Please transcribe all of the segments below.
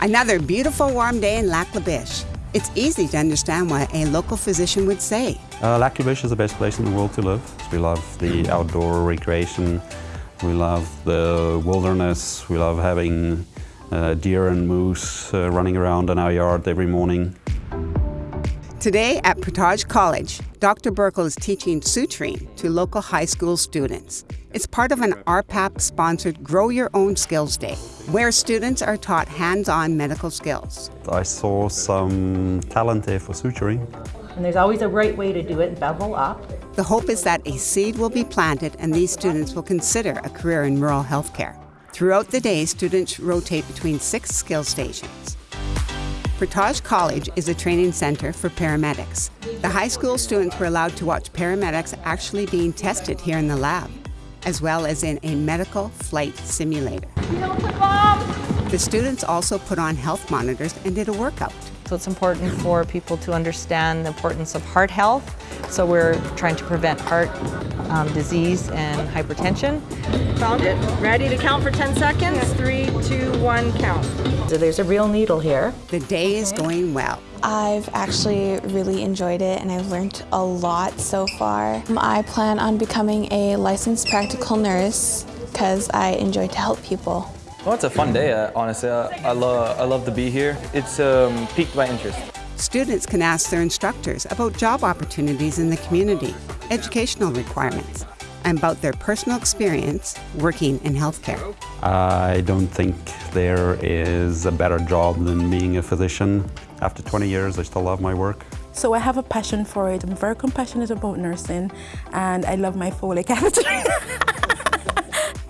Another beautiful warm day in Lac La Biche. It's easy to understand what a local physician would say. Uh, Lac La Biche is the best place in the world to live. We love the outdoor recreation, we love the wilderness, we love having uh, deer and moose uh, running around in our yard every morning. Today at Portage College, Dr. Burkle is teaching suturing to local high school students. It's part of an RPAP sponsored Grow Your Own Skills Day, where students are taught hands on medical skills. I saw some talent there for suturing. And there's always a right way to do it, bevel up. The hope is that a seed will be planted and these students will consider a career in rural healthcare. Throughout the day, students rotate between six skill stations. Portage College is a training center for paramedics. The high school students were allowed to watch paramedics actually being tested here in the lab, as well as in a medical flight simulator. The students also put on health monitors and did a workout. So it's important for people to understand the importance of heart health. So we're trying to prevent heart um, disease and hypertension. Found it. Ready to count for 10 seconds? Three, two, one, count. So there's a real needle here. The day is going well. I've actually really enjoyed it and I've learned a lot so far. I plan on becoming a licensed practical nurse because I enjoy to help people. Well, it's a fun day, uh, honestly. I, I, love, I love to be here. It's um, piqued my interest. Students can ask their instructors about job opportunities in the community, educational requirements, and about their personal experience working in healthcare. I don't think there is a better job than being a physician. After 20 years, I still love my work. So I have a passion for it. I'm very compassionate about nursing, and I love my Foley catheter.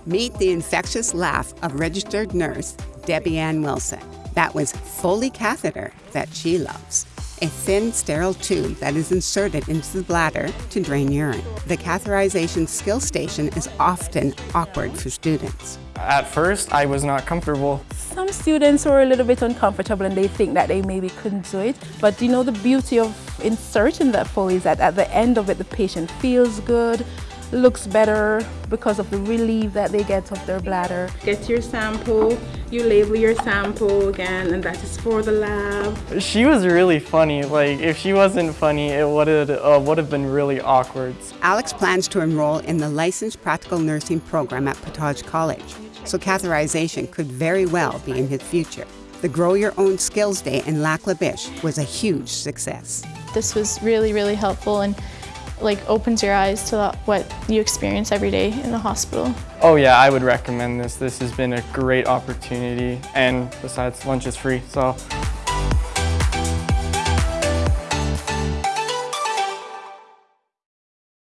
Meet the infectious laugh of registered nurse Debbie Ann Wilson. That was Foley catheter that she loves. A thin, sterile tube that is inserted into the bladder to drain urine. The catheterization skill station is often awkward for students. At first, I was not comfortable. Some students were a little bit uncomfortable and they think that they maybe couldn't do it. But you know, the beauty of inserting that Foley is that at the end of it, the patient feels good, looks better because of the relief that they get of their bladder. Get your sample, you label your sample again, and that is for the lab. She was really funny. Like, if she wasn't funny, it would have uh, would have been really awkward. Alex plans to enroll in the licensed practical nursing program at Portage College, so catheterization could very well be in his future. The Grow Your Own Skills Day in Lac La Biche was a huge success. This was really, really helpful and like opens your eyes to what you experience every day in the hospital. Oh yeah, I would recommend this. This has been a great opportunity and besides lunch is free, so